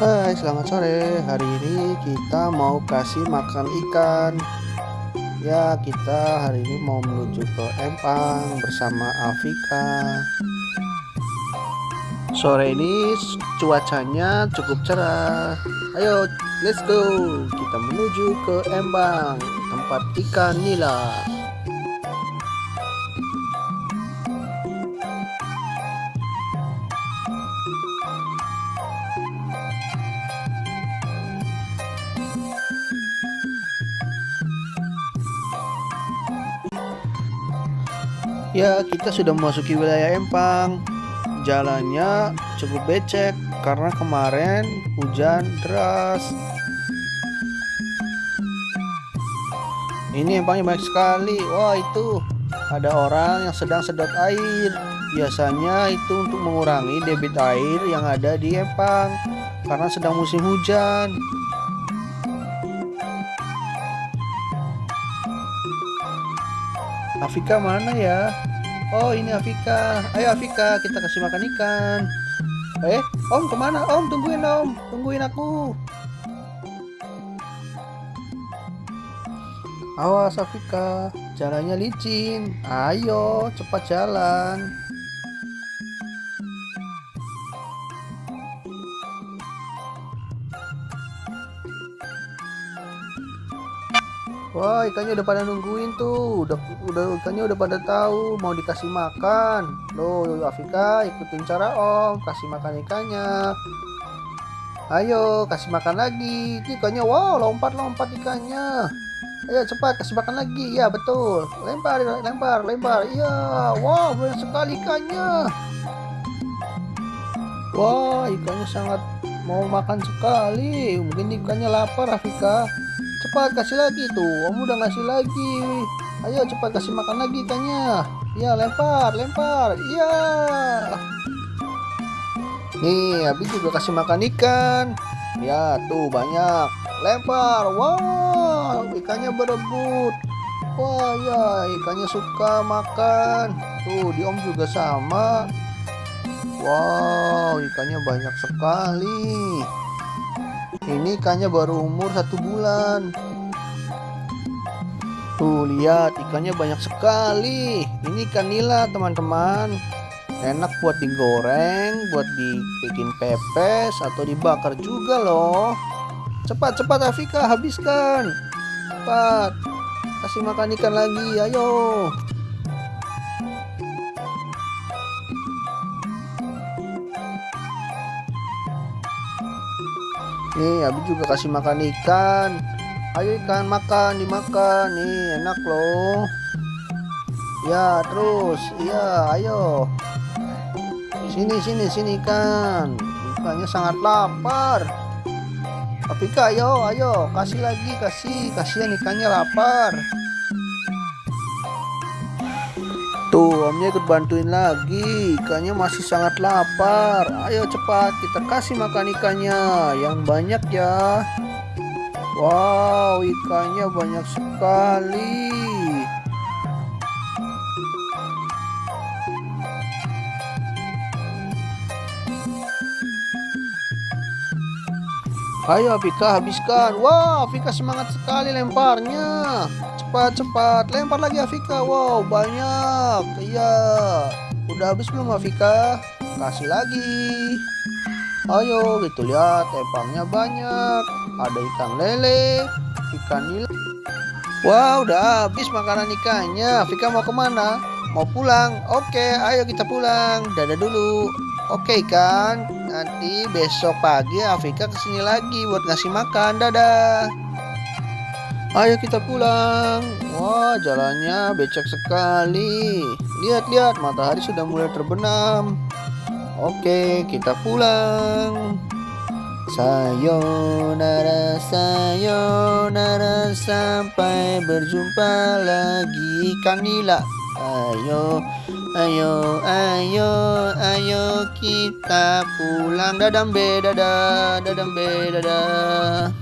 Hai selamat sore. Hari ini kita mau kasih makan ikan. Ya kita hari ini mau menuju ke Empang bersama Afika sore ini cuacanya cukup cerah. Ayo let's go. Kita menuju ke Empang tempat ikan nila Ya, kita sudah memasuki wilayah Empang. Jalannya cukup becek karena kemarin hujan deras. Ini empangnya banyak sekali. Wah, itu ada orang yang sedang sedot air. Biasanya itu untuk mengurangi debit air yang ada di empang karena sedang musim hujan. Afika mana ya? Oh ini Afika. Ayo Afika kita kasih makan ikan. Eh Om ke mana Om? Tungguin Om. Tungguin aku. Awas Afika. Jalannya licin. Ayo cepat jalan. Wah ikannya udah pada nungguin tuh. Udah udah ikannya udah pada tahu mau dikasih makan. Loh Afika ikutin cara Om. Kasih makan ikannya. Ayo kasih makan lagi. Ikannya wow lompat lompat ikannya. Ayo cepat kasih makan lagi. Ya betul. Lempar lempar lempar. Iya wow banyak sekali ikannya. Wah ikannya sangat mau makan sekali. Mungkin ikannya lapar Afika cepat kasih lagi tuh om udah ngasih lagi. Ayo cepat kasih makan lagi ikannya ya lempar lempar. Iya. Nih habis juga kasih makan ikan. Ya tuh banyak. Lempar wow ikannya berebut. Wah ya ikannya suka makan. Tuh di om juga sama. Wow ikannya banyak sekali ini ikannya baru umur satu bulan. Tuh lihat ikannya banyak sekali. Ini ikan nila teman-teman. Enak buat digoreng buat dibikin pepes atau dibakar juga loh. Cepat cepat Afika habiskan. Cepat. Kasih makan ikan lagi ayo nih habis juga kasih makan ikan. Ayo ikan makan dimakan. Nih enak loh. Ya terus. Iya ayo. Sini sini sini ikan. Ikannya sangat lapar. Tapi ayo ayo. Kasih lagi kasih. Kasihan ikannya lapar Tuh, omnya ikut bantuin lagi. Ikannya masih sangat lapar. Ayo cepat, kita kasih makan ikannya yang banyak ya. Wow, ikannya banyak sekali. Ayo Afika habiskan. Wow, Afika semangat sekali lemparnya. Cepat, cepat. Lempar lagi Afika. Wow, banyak. Iya. Udah habis belum Afika? Kasih lagi. Ayo, gitu lihat. Empangnya banyak. Ada ikan lele, ikan nila. Wow, udah habis makanan ikannya. Afika mau ke mana? Mau pulang? Oke, ayo kita pulang. Dadah dulu. Oke kan, nanti besok pagi Afika ke sini lagi buat ngasih makan. Dadah. Ayo kita pulang. Wah, jalannya becek sekali. Lihat-lihat, matahari sudah mulai terbenam. Oke, kita pulang. Sayonara, sayonara, sampai berjumpa lagi. Kanila. Ayo, ayo, ayo, ayo kita pulang. Dadah, be, dadah, dadah, be, dadah.